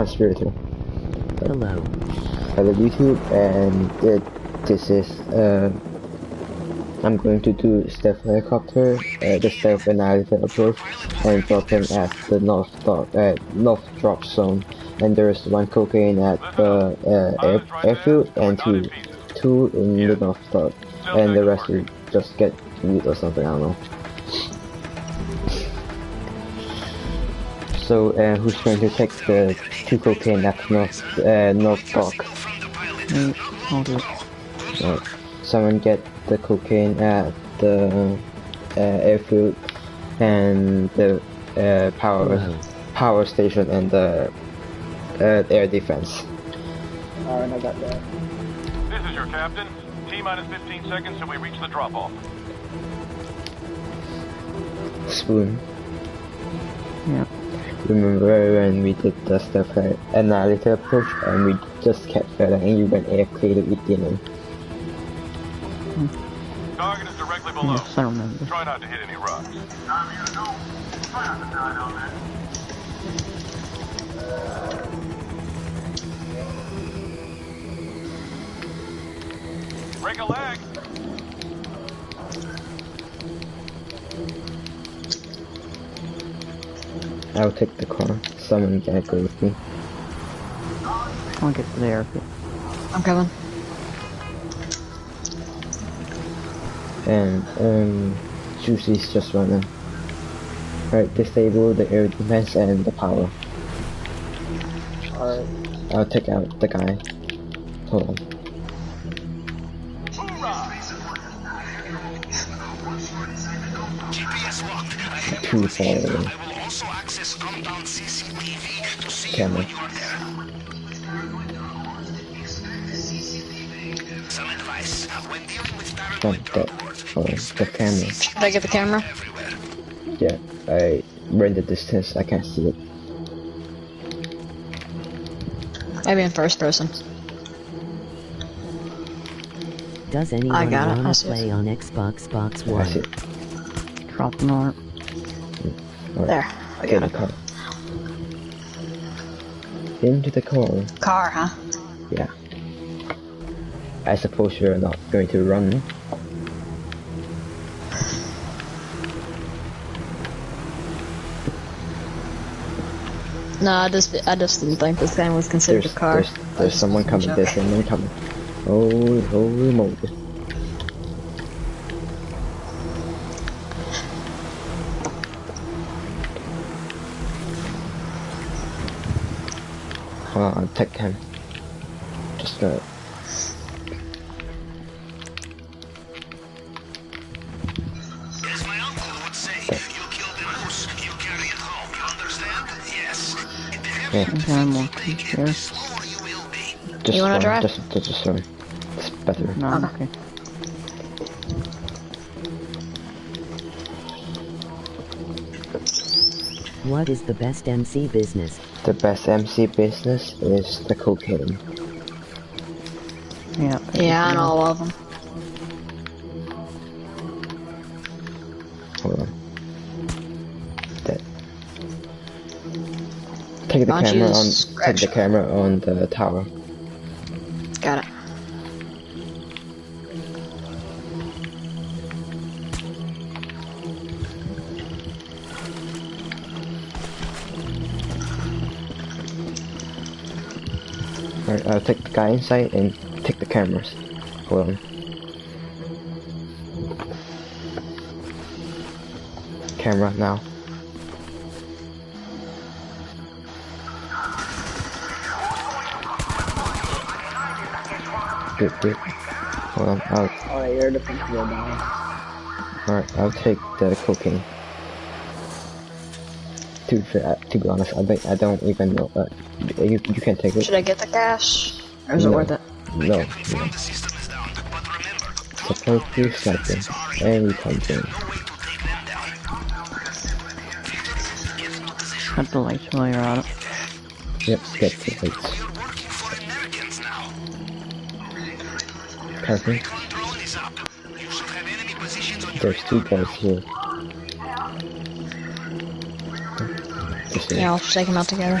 conspirator. Hello. Hello YouTube, and uh, this is uh, I'm going to do stealth helicopter, uh, the stealth Annihilator approach, and drop him at the north drop, uh, north drop zone. And there is one cocaine at the uh, air, airfield and two, two in the north drop, and the rest will just get loot or something. I don't know. So uh, who's going to take the two cocaine at north uh, north dock? Me, I'll do it. Right. Someone get the cocaine at the uh, airfield and the uh, power Hello. power station and the uh, air defense. Alright, I got that. This is your captain. T minus 15 seconds till we reach the drop off. Spoon. Yeah. Remember when we did the stuff at analysis approach and we just kept failing and you went air clear the beginning. Target is directly below. Yes, I remember. Try not to hit any rocks. Break a leg. I'll take the car. Someone gotta go with me. I'll get there. I'm coming. And um Juicy's just running. Right, disable the air defense and the power. Alright. I'll take out the guy. Hold on. Too far away. Camera. From the, oh, the camera. Should I get the camera? Yeah, I ran the distance. I can't see it. Maybe in first person. Does anyone got it. I wanna see it. play on Xbox Box I see One? Drop the mark. Alright, There. I got the it. Into the car. Car, huh? Yeah. I suppose you're not going to run. No, I just I just didn't think this game was considered There's a car. there's, there's someone coming. There's someone coming. Holy holy moly! I'll take him. Just As my uncle would say, you killed a moose, you carry it home. You understand? Yes. The heavier yeah. Okay, I'm walking here. the slower you will be. Just You wanna run, drive? Just, just, just run. It's better. No, okay. What is the best MC business? The best MC business is the cocaine. Yeah. Yeah, I know all of them. Hold on. That. Take the Why don't camera on. Take the camera on the tower. Alright, I'll take the guy inside and take the cameras. Hold on. Camera now. Good, good. Hold on, I'll, Alright, air defense go down. alright, I'll take the cocaine. To, be to be honest, I think I don't even know. Uh, you, you can take it. Should I get the cash? Is it No. worth it? No, no. The system is down, but remember, Support you sniping. And we come in. no way to take them down. Get into position. Cut the lights while you're at it. Yep, get the lights. You're working for Americans now. Perfect. Control is up. You should have enemy positions There's two guys here. Yeah, I'll just take them out together.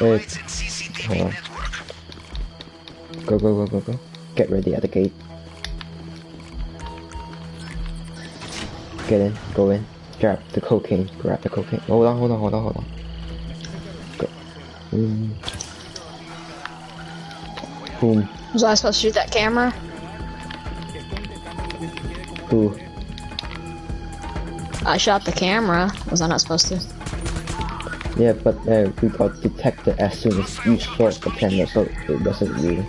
on. network. Go, go, go, go, go. Get ready at the gate. Get in, go in. Grab the cocaine, grab the cocaine. Hold on, hold on, hold on, hold on. Go. Mm. Boom. Was I supposed to shoot that camera? Who? I shot the camera. Was I not supposed to? Yeah, but uh, we got detected as soon as you shot the camera, so it wasn't you.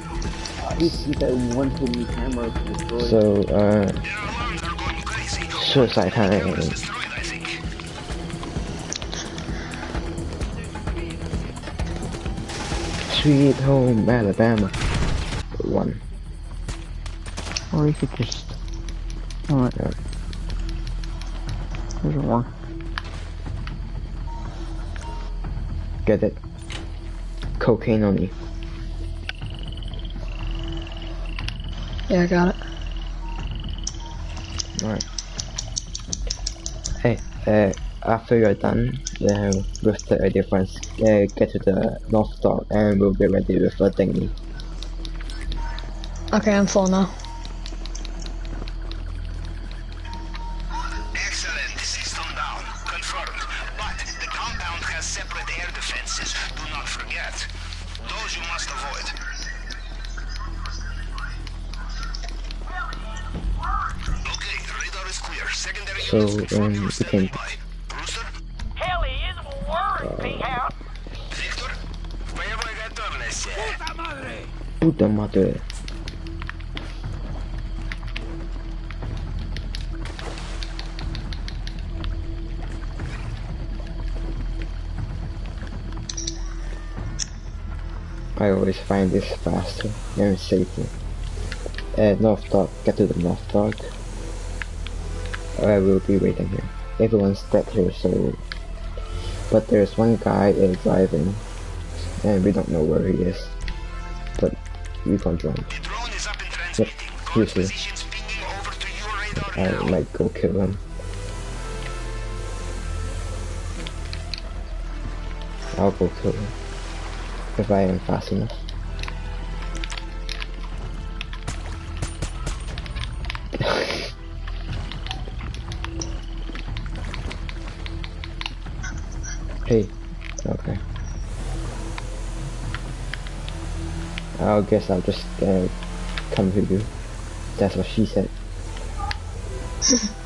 He, he said one too many cameras to destroy. So, uh, Their alarms are going crazy. suicide time. Destroyed, I think. Sweet home Alabama. One. Or you could just. Alright. Yeah. There's one. Get it. Cocaine on you. Yeah, I got it. Alright. Hey, uh, after you're done uh, with the difference, uh, get to the North Star and we'll be ready with the thingy. Okay, I'm full now. Puta madre. I always find this faster and safer. Uh, North Dock, get to the North Dock. I will be waiting here. Everyone's dead here, so... But there's one guy uh, driving, and we don't know where he is. But we can join. The drone is up and Yep, transmitting. here's Guard me. positions pinging over to your radar I might go kill him. I'll go kill him. If I am fast enough. hey. Okay. I guess I'll just uh, come to you. That's what she said.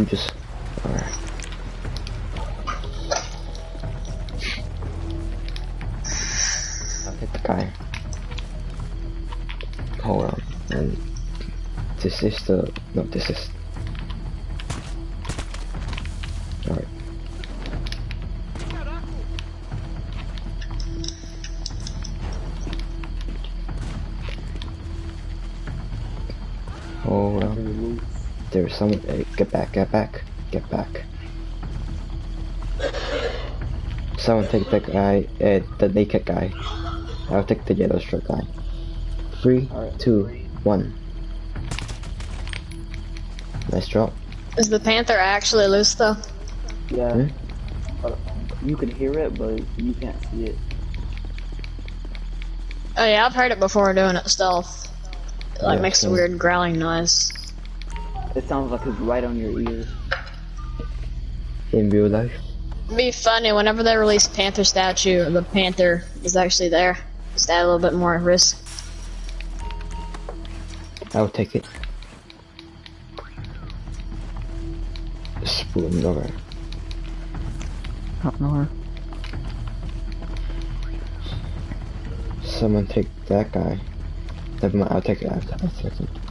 You just. Alright. I'll hit the guy. Hold on. And this is the. No, this is. Alright. Hold on. There's someone. Hey, get back, get back, get back. Someone take the guy, uh, the naked guy. I'll take the yellow shirt guy. Three, Alright. two, one. Nice drop. Is the panther actually loose though? Yeah. Hmm? You can hear it, but you can't see it. Oh yeah, I've heard it before doing it stealth. It like Yeah, makes a weird growling noise. It sounds like it's right on your ear. In real life. It'd be funny whenever they release Panther statue, the Panther is actually there. Just add a little bit more risk. I'll take it. Spoon over. Up nowhere. Someone take that guy. Never mind, I'll take it. I'll, I'll take it.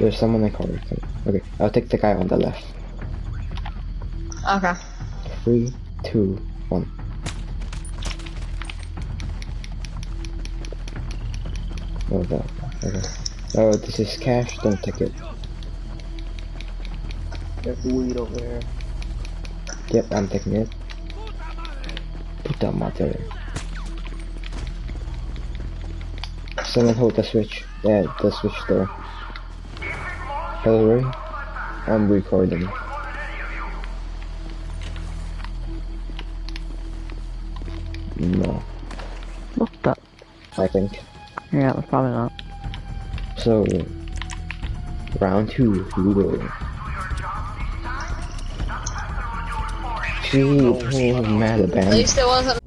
There's someone I call it. Okay, I'll take the guy on the left. Okay. Three, two, one. Oh, that. Okay. Oh, this is cash. Don't take it. There's weed over here. Yep, I'm taking it. Put that mother. Someone hold the switch. Yeah, the switch there. Hillary, I'm recording. No, Looked up. I think. Yeah, it's probably not. So, round two, here we go. Gee, oh, mad At band. least it wasn't.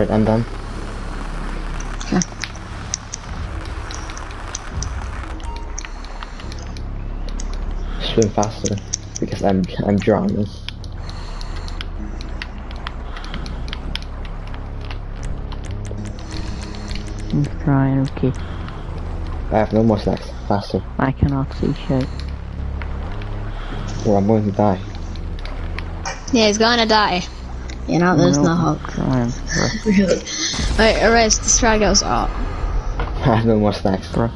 Alright, I'm done. Yeah. Swim faster because I'm I'm drowning. I'm trying, okay. I have no more snacks. Faster, I cannot see shit. or I'm going to die. Yeah, he's gonna die. You know, there's no hope. Trying. Really. Wait, erase. This try goes off. I have no more snacks. Bruh.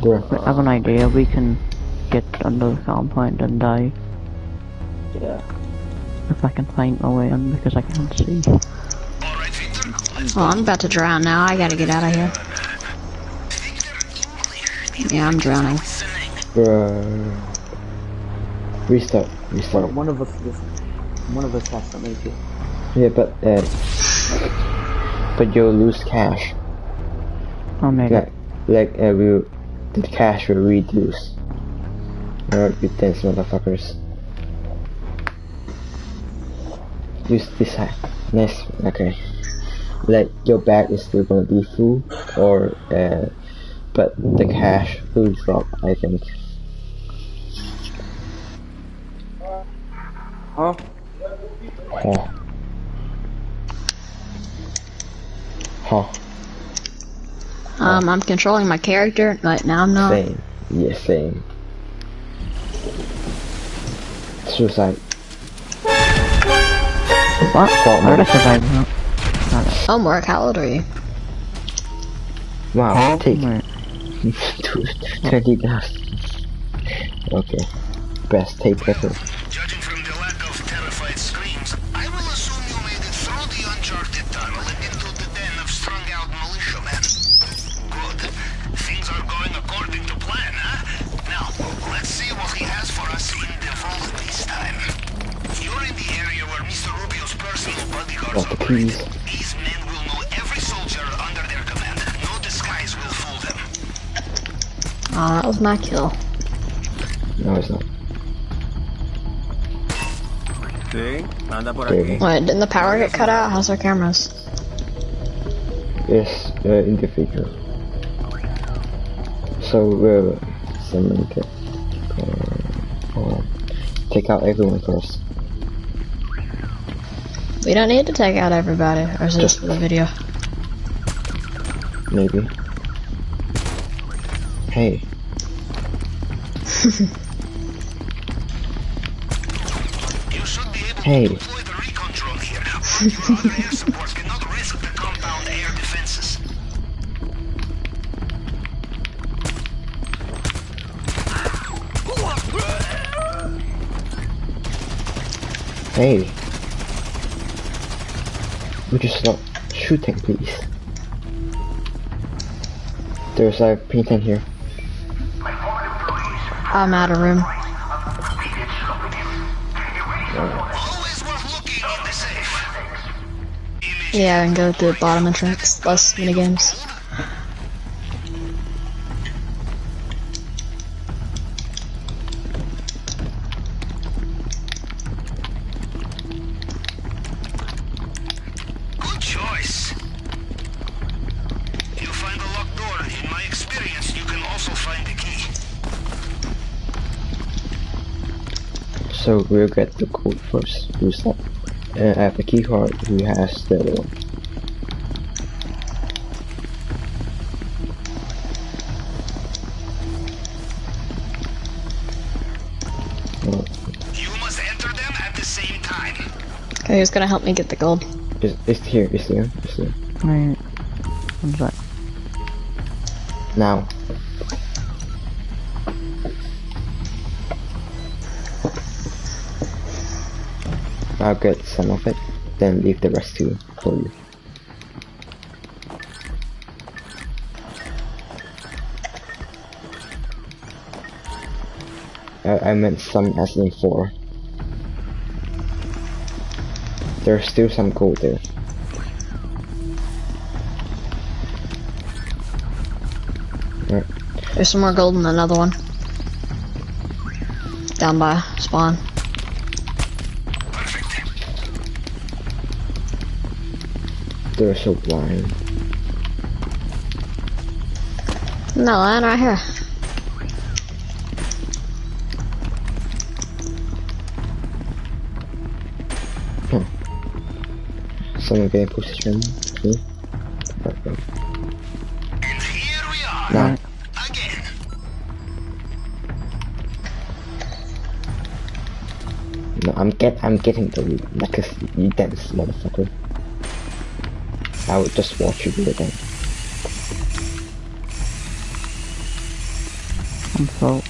Bruh. I have an idea, we can get under the compound and die. Yeah. If I can find my way in because I can't see. Alright, Oh, I'm about to drown now. I gotta get out of here. Yeah, I'm drowning. listening. Bruh. Restart. Restart. One of us just one of us has to make it. Yeah, but uh, but you'll lose cash. I'll make Like, it. like uh, will the cash will reduce. Alright, you dense motherfuckers. Use this hack. Nice. Okay. Like your bag is still gonna be full, or uh, but the cash will drop. I think. Huh? Huh. Huh. Um, I'm controlling my character, but now I'm not. Same. Yeah, same. Suicide. What? Fault How did I mode. survive that? Homework, how old are you? Wow, take Wait, 20 gas. Okay. Best tape ever. Please. These men will know every soldier under their command. No disguise will fool them. Oh, that was my kill. No, it's not. Sí, anda por Okay. aquí. Wait, didn't the power get cut out? How's our cameras? Yes, uh, individual. So, uh, someone get, uh, hold. Take out everyone first. We don't need to take out everybody. Or is this for the video? Maybe. Hey, You should be able Hey. to deploy the recon drone here. Your other air support cannot risk the compound air defenses. hey. You stop shooting, please? There's a painting here. I'm out of room. Yeah, I can go through the bottom entrance. Less minigames. We'll get the code first. Who's that? Uh, I have the key card. Who has the other one? Oh, You must enter them at the same time. Okay, who's gonna help me get the gold? it's, it's here. It's here. It's here. Wait. What's that? Now. I'll get some of it, then leave the rest to for you. I, I meant some as in four. There's still some gold there. There's some more gold in another one. Down by spawn. They're so blind. No, line right here. Someone get in position. Me. Perfect. And here we are. Now, Again. no, I'm get, I'm getting the loot, like a you dense motherfucker. I would just watch you do it then. I'm so.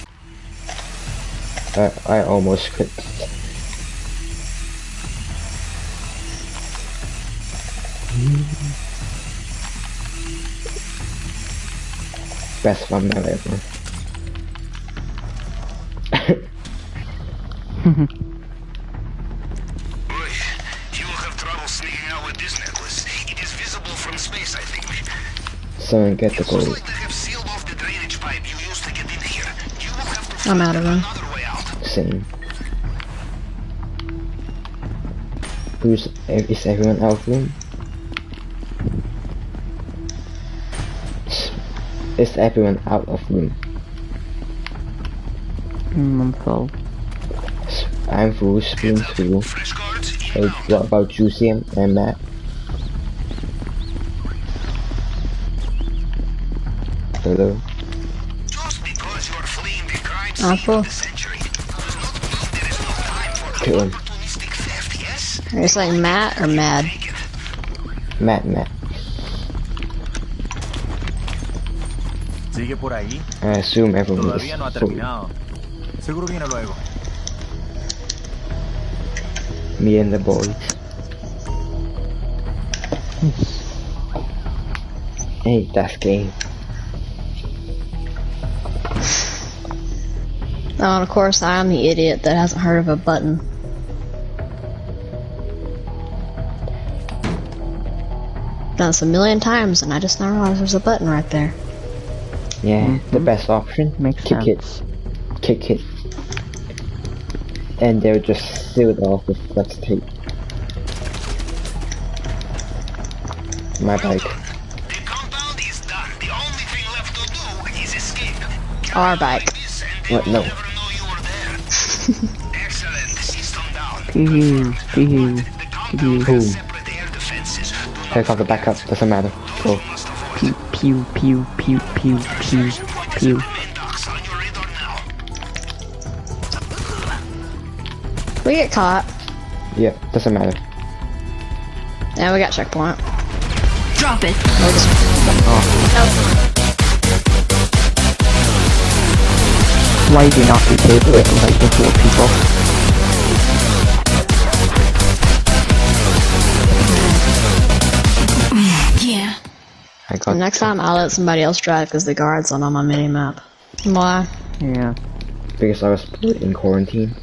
I, I almost quit. Best fun I've ever. Boy, you will have trouble sneaking out with this necklace. It is visible from space, I think. Someone get the It looks gold. like they have sealed off the drainage pipe you used to get in here. You will have to I'm find out of room. another way out. Same. Who's is everyone out of room? Is everyone out of room? Mm, I'm full. I'm full, spoon full. Fresh Hey, what about Juicy and and Matt? Time for Kill him. opportunistic theft. Are you saying Matt or Mad? Matt, Matt. Sigue por ahí. I assume everyone is Todavía no ha terminado. Seguro viene luego. Me and the boys. hey, that's game. Oh, and of course, I'm the idiot that hasn't heard of a button. done this a million times, and I just now realized there's a button right there. Yeah, the mm-hmm. best option. Makes kick sense. it. Kick it. And they'll just seal it off with flex tape. My bike. The compound is done. The only thing left to do is escape. Our bike. This and they What? No. Excellent. Here comes the backup. Doesn't matter. Cool. Oh. Pew pew pew pew pew pew pew. We get caught. Yeah, doesn't matter. Now we got checkpoint. Drop it. Oh. oh. Why do you not disable it like before people? Yeah. I got. Next time, I'll let somebody else drive because the guard's not on my mini map. Why? Yeah. Because I was put in quarantine.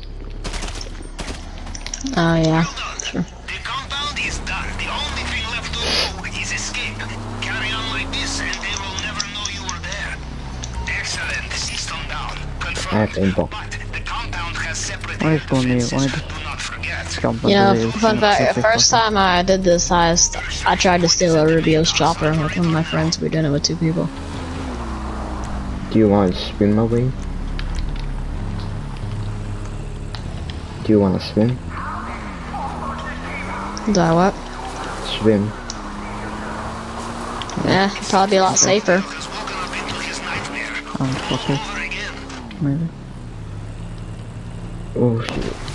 Oh yeah. The compound is done. The only thing left is escape. Carry on like this and I have aimbot. But the compound has separate Why is going there? Why Do does- not forget. Jump You know, fun fact, the first time I did this heist, I tried to steal a Rubio's chopper with one of my friends. We did it with two people. Do you want to swim away? Do you want to swim? Do I what? Swim. Yeah, probably a lot safer. Has woken up into his nightmare. Oh, okay. Maybe. Oh shit.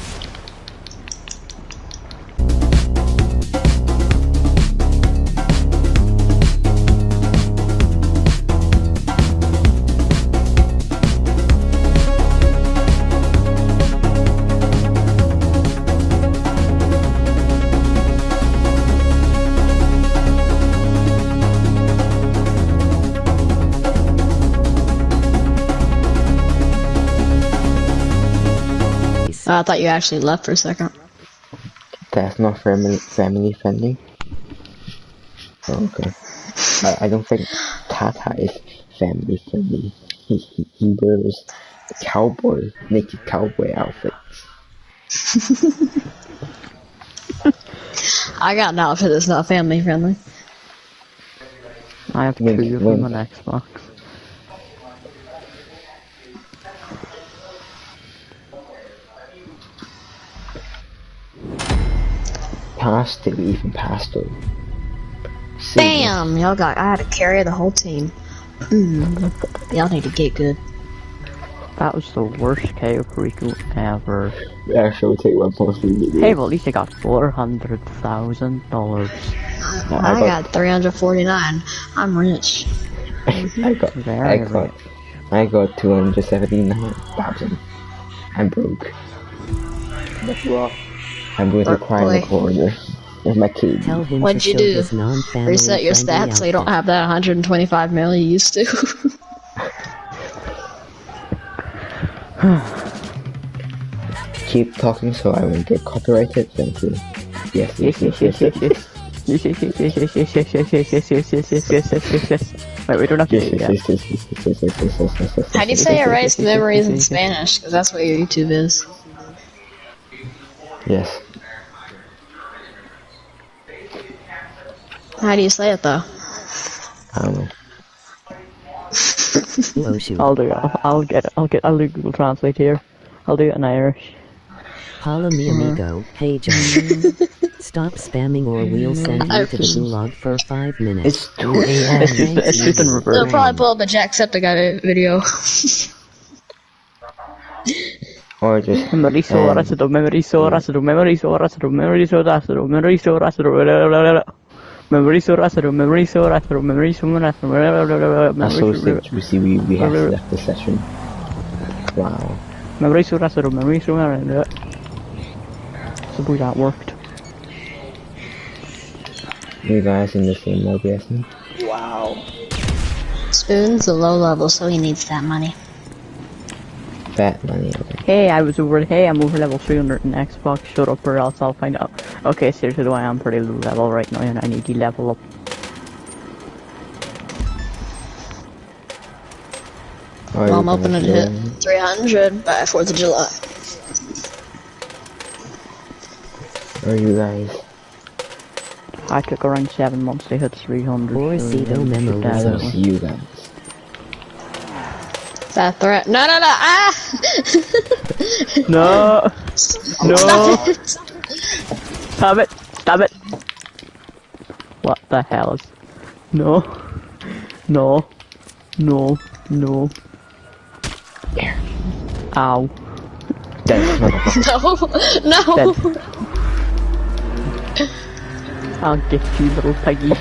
I thought you actually left for a second. That's not family family friendly. Oh, okay. I, I don't think Tata is family friendly. He, he, he wears cowboy naked cowboy outfits. I got an outfit that's not family friendly. I have two Wink, of them wink. on Xbox. Past it, even past it. See, Damn, y'all got. I had to carry the whole team. Mm, y'all need to get good. That was the worst Cayo Perico ever. Actually, take one plus three. Hey, well, at least I got four hundred thousand dollars. I I got- got 349. I'm rich. I got, Very I got, I got two hundred seventy-nine thousand. I'm broke. I'm going to Broke cry in the boy. corner with my kid. Tell him What'd you do? Reset your friendly stats so you don't have that 125 mil you used to. Keep talking so I won't get copyrighted. Thank you. Yes, yes, yes, yes, yes, yes. Yes, yes, yes, yes, yes, yes, yes, yes, yes, yes, yes, yes, yes, yes, yes, yes, yes. Wait, we don't have to do it yes, yet. yes, yes, yes, yes, yes, yes, yes, yes, yes, yes, How do you say yes, erase memories in Spanish? Because that's what your YouTube is. Yes. How do you say it though? I don't know. Oh. I'll do it. I'll, I'll get it. I'll get. I'll do Google Translate here. I'll do it in Irish. Holla me amigo. Hey John. Stop spamming or we'll send you to the gulag for five minutes. It's 2 a.m. It's just, it's just in They'll probably pull up a Jacksepticeye video. Or just Memory so Um, rasido, memory so rasido, memory so rasido, memory so rasido, memory so rasido, blah, blah, blah, blah. memory so rasido, memory so rasido, memory so rasido, blah, blah, blah, blah, blah, I so memory Memorizo Rastro, Memorizo Rastro, Memorizo Rastro, Rastro, Rastro, you see, we, we have left the session. Wow. Memorizo Rastro, Memorizo Rastro. So we got worked. You guys in the same OBS? Wow. Spoon's a low level, so he needs that money fat money. Hey, I was over. Hey, I'm over level 300 in Xbox. Shut up, or else I'll find out. Okay, seriously, why I am pretty low level right now, and I need to level up. Well, I'm hoping to hit 300 by 4th of July. Are you guys? I took around 7 months to hit 300. Or so you guys. That threat. No, no, no. Ah! No! No! Stop it. Stop it! Stop it! What the hell is... No. No. No. No. Ow. Dead. No, no. Dead. I'll get you, little piggy.